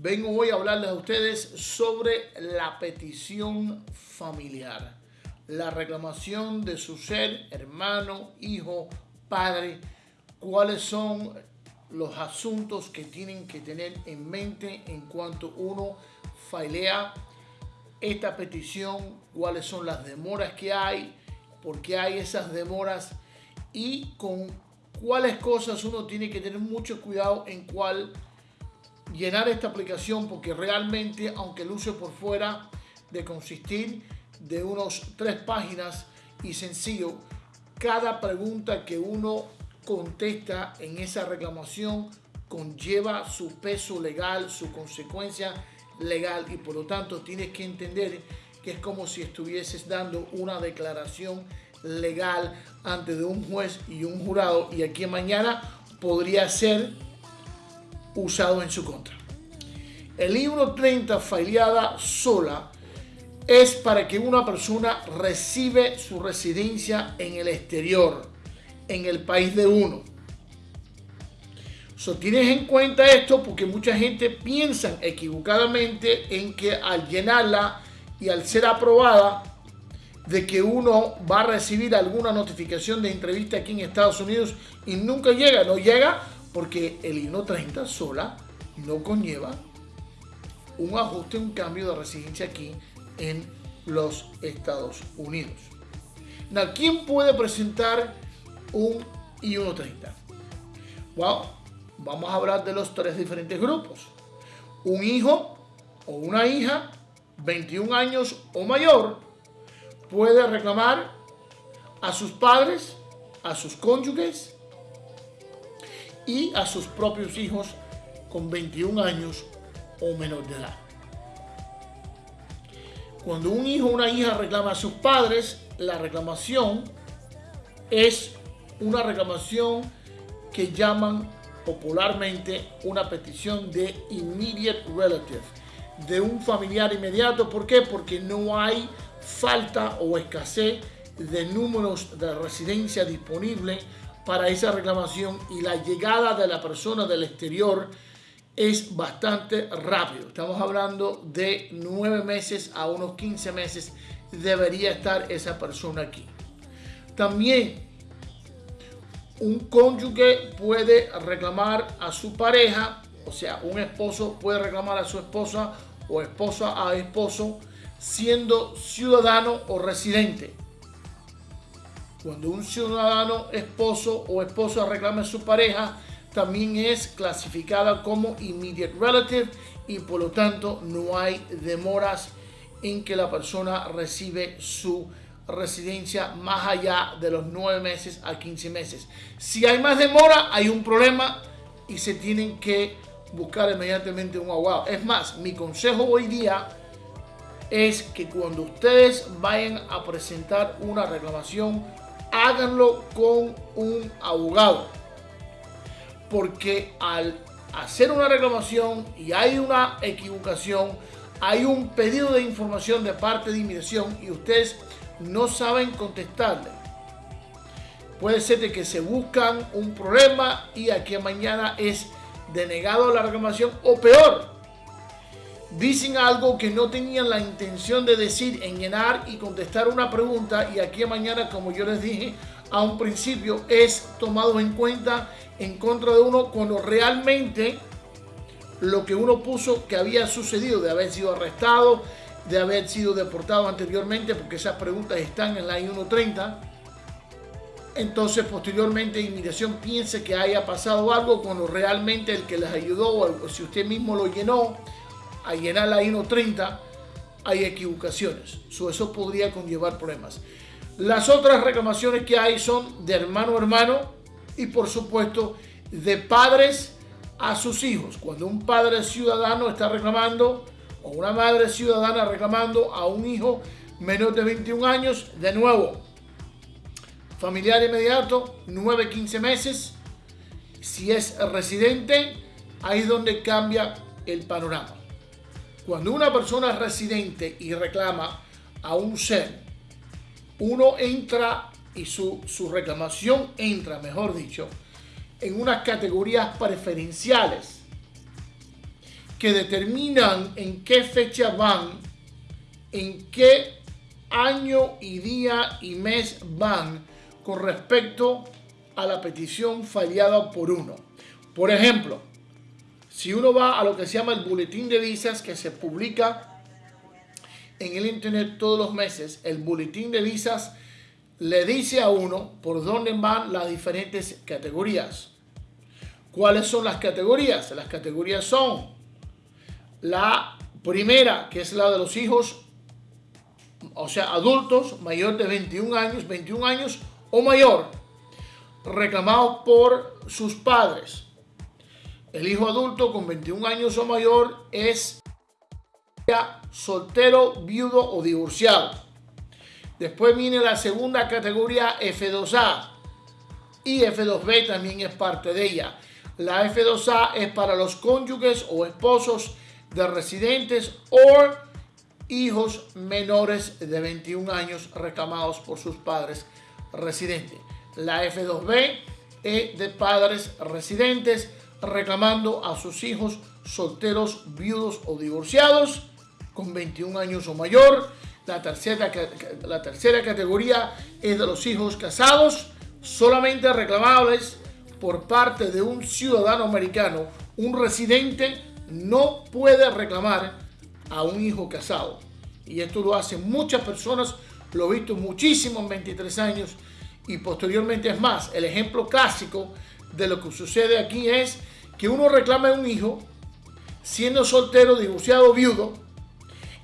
Vengo hoy a hablarles a ustedes sobre la petición familiar, la reclamación de su ser, hermano, hijo, padre, cuáles son los asuntos que tienen que tener en mente en cuanto uno failea esta petición, cuáles son las demoras que hay, por qué hay esas demoras y con cuáles cosas uno tiene que tener mucho cuidado en cuál llenar esta aplicación porque realmente, aunque luce por fuera de consistir de unos tres páginas y sencillo, cada pregunta que uno contesta en esa reclamación conlleva su peso legal, su consecuencia legal y por lo tanto tienes que entender que es como si estuvieses dando una declaración legal ante de un juez y un jurado y aquí mañana podría ser usado en su contra. El libro 30 faileada sola es para que una persona recibe su residencia en el exterior, en el país de uno. So, tienes en cuenta esto porque mucha gente piensa equivocadamente en que al llenarla y al ser aprobada, de que uno va a recibir alguna notificación de entrevista aquí en Estados Unidos y nunca llega, no llega porque el INO 30 sola no conlleva un ajuste, un cambio de residencia aquí en los Estados Unidos. ¿quién puede presentar un I-130? Well, vamos a hablar de los tres diferentes grupos. Un hijo o una hija, 21 años o mayor, puede reclamar a sus padres, a sus cónyuges y a sus propios hijos con 21 años o menor de edad. Cuando un hijo o una hija reclama a sus padres, la reclamación es una reclamación que llaman popularmente una petición de immediate relative, de un familiar inmediato. ¿Por qué? Porque no hay falta o escasez de números de residencia disponible para esa reclamación y la llegada de la persona del exterior es bastante rápido. Estamos hablando de nueve meses a unos 15 meses debería estar esa persona aquí. También un cónyuge puede reclamar a su pareja, o sea, un esposo puede reclamar a su esposa o esposa a esposo siendo ciudadano o residente. Cuando un ciudadano, esposo o esposa reclama a su pareja, también es clasificada como immediate relative y por lo tanto no hay demoras en que la persona recibe su residencia más allá de los 9 meses a 15 meses. Si hay más demora, hay un problema y se tienen que buscar inmediatamente un abogado. Es más, mi consejo hoy día es que cuando ustedes vayan a presentar una reclamación, háganlo con un abogado. Porque al hacer una reclamación y hay una equivocación, hay un pedido de información de parte de inmigración y ustedes no saben contestarle. Puede ser de que se buscan un problema y aquí mañana es denegado la reclamación o peor, dicen algo que no tenían la intención de decir en llenar y contestar una pregunta y aquí mañana, como yo les dije a un principio, es tomado en cuenta en contra de uno cuando realmente lo que uno puso que había sucedido de haber sido arrestado, de haber sido deportado anteriormente, porque esas preguntas están en la I-130. Entonces, posteriormente, inmigración piense que haya pasado algo cuando realmente el que les ayudó, o si usted mismo lo llenó, a llenar la INO 30 hay equivocaciones. eso podría conllevar problemas. Las otras reclamaciones que hay son de hermano a hermano y por supuesto de padres a sus hijos. Cuando un padre ciudadano está reclamando o una madre ciudadana reclamando a un hijo menor de 21 años, de nuevo, familiar inmediato, 9-15 meses. Si es residente, ahí es donde cambia el panorama. Cuando una persona es residente y reclama a un ser, uno entra y su, su reclamación entra, mejor dicho, en unas categorías preferenciales. que determinan en qué fecha van, en qué año y día y mes van con respecto a la petición fallada por uno. Por ejemplo, si uno va a lo que se llama el boletín de visas que se publica en el internet todos los meses, el boletín de visas le dice a uno por dónde van las diferentes categorías. ¿Cuáles son las categorías? Las categorías son la primera, que es la de los hijos, o sea, adultos mayor de 21 años, 21 años o mayor, reclamados por sus padres. El hijo adulto con 21 años o mayor es soltero, viudo o divorciado. Después viene la segunda categoría F2A y F2B también es parte de ella. La F2A es para los cónyuges o esposos de residentes o hijos menores de 21 años reclamados por sus padres residentes. La F2B es de padres residentes reclamando a sus hijos solteros, viudos o divorciados con 21 años o mayor. La tercera, la tercera categoría es de los hijos casados, solamente reclamables por parte de un ciudadano americano, un residente no puede reclamar a un hijo casado. Y esto lo hacen muchas personas, lo he visto muchísimo en 23 años y posteriormente es más. El ejemplo clásico de lo que sucede aquí es que uno reclama a un hijo siendo soltero, divorciado, viudo,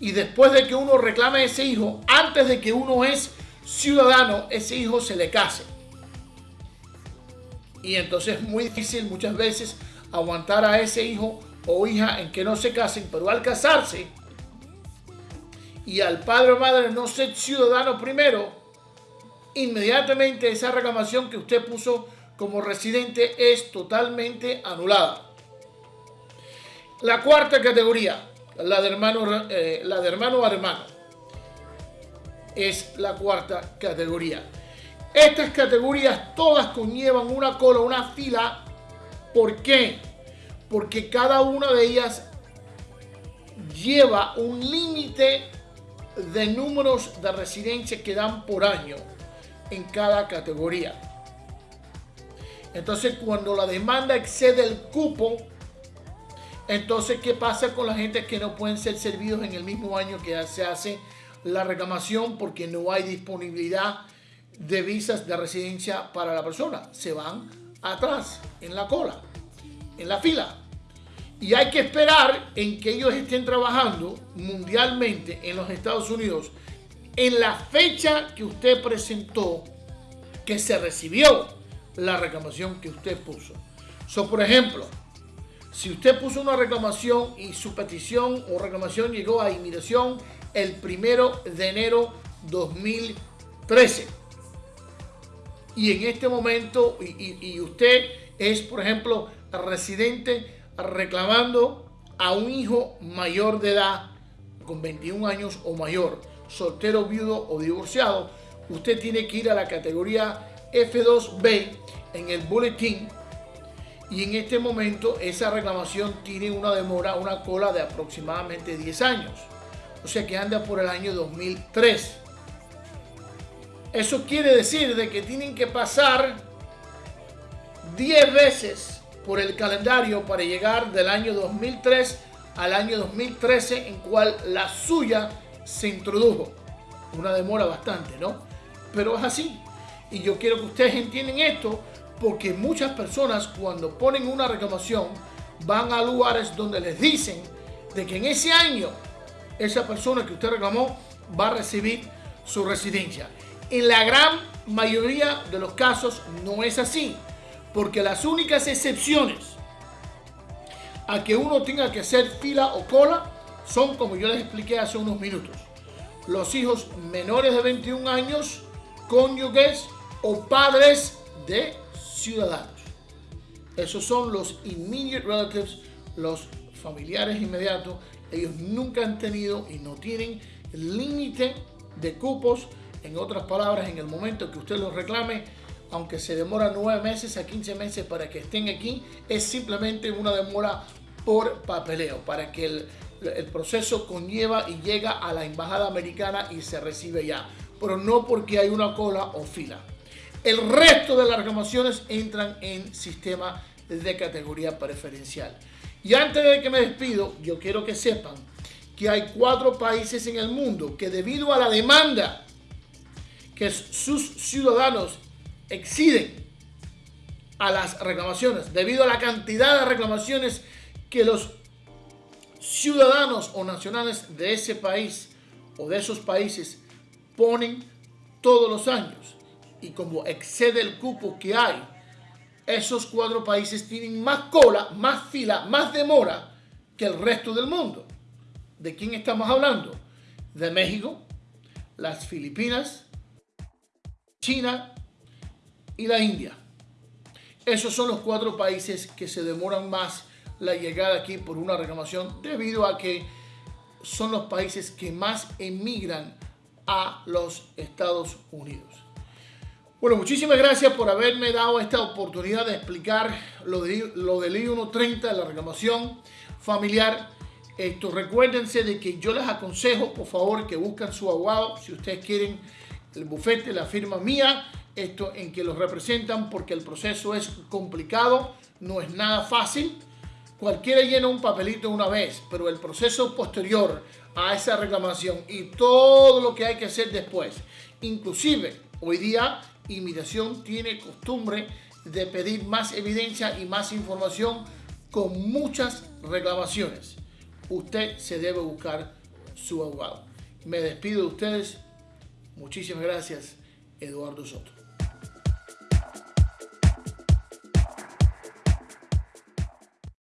y después de que uno reclame a ese hijo, antes de que uno es ciudadano, ese hijo se le case. Y entonces es muy difícil muchas veces aguantar a ese hijo o hija en que no se casen, pero al casarse y al padre o madre no ser ciudadano primero, inmediatamente esa reclamación que usted puso como residente es totalmente anulada. La cuarta categoría, la de hermano, eh, la de hermano a hermano, es la cuarta categoría. Estas categorías todas conllevan una cola, una fila. ¿Por qué? porque cada una de ellas lleva un límite de números de residencia que dan por año en cada categoría. Entonces, cuando la demanda excede el cupo, entonces, ¿qué pasa con la gente que no pueden ser servidos en el mismo año que se hace la reclamación porque no hay disponibilidad de visas de residencia para la persona? Se van atrás, en la cola en la fila. Y hay que esperar en que ellos estén trabajando mundialmente en los Estados Unidos en la fecha que usted presentó que se recibió la reclamación que usted puso. So, por ejemplo, si usted puso una reclamación y su petición o reclamación llegó a inmigración el primero de enero 2013 y en este momento y, y usted es por ejemplo residente reclamando a un hijo mayor de edad, con 21 años o mayor, soltero, viudo o divorciado, usted tiene que ir a la categoría F2B en el boletín y en este momento esa reclamación tiene una demora, una cola de aproximadamente 10 años. O sea que anda por el año 2003. Eso quiere decir de que tienen que pasar 10 veces por el calendario para llegar del año 2003 al año 2013 en cual la suya se introdujo. Una demora bastante, ¿no? Pero es así. Y yo quiero que ustedes entiendan esto porque muchas personas cuando ponen una reclamación van a lugares donde les dicen de que en ese año esa persona que usted reclamó va a recibir su residencia. En la gran mayoría de los casos no es así porque las únicas excepciones a que uno tenga que hacer fila o cola son, como yo les expliqué hace unos minutos, los hijos menores de 21 años, cónyuges o padres de ciudadanos. Esos son los immediate relatives, los familiares inmediatos. Ellos nunca han tenido y no tienen límite de cupos. En otras palabras, en el momento que usted los reclame, aunque se demora nueve meses a 15 meses para que estén aquí, es simplemente una demora por papeleo, para que el, el proceso conlleva y llega a la embajada americana y se recibe ya, pero no porque hay una cola o fila. El resto de las reclamaciones entran en sistema de categoría preferencial. Y antes de que me despido, yo quiero que sepan que hay cuatro países en el mundo que debido a la demanda que sus ciudadanos exciden a las reclamaciones, debido a la cantidad de reclamaciones que los ciudadanos o nacionales de ese país o de esos países ponen todos los años. Y como excede el cupo que hay, esos cuatro países tienen más cola, más fila, más demora que el resto del mundo. ¿De quién estamos hablando? De México, las Filipinas, China y la India. Esos son los cuatro países que se demoran más la llegada aquí por una reclamación debido a que son los países que más emigran a los Estados Unidos. Bueno, muchísimas gracias por haberme dado esta oportunidad de explicar lo, de, lo del I-130, la reclamación familiar. Esto, recuérdense de que yo les aconsejo, por favor, que busquen su abogado si ustedes quieren el bufete, la firma mía, esto en que los representan porque el proceso es complicado, no es nada fácil. Cualquiera llena un papelito una vez, pero el proceso posterior a esa reclamación y todo lo que hay que hacer después, inclusive hoy día Inmigración tiene costumbre de pedir más evidencia y más información con muchas reclamaciones. Usted se debe buscar su abogado. Me despido de ustedes. Muchísimas gracias, Eduardo Soto.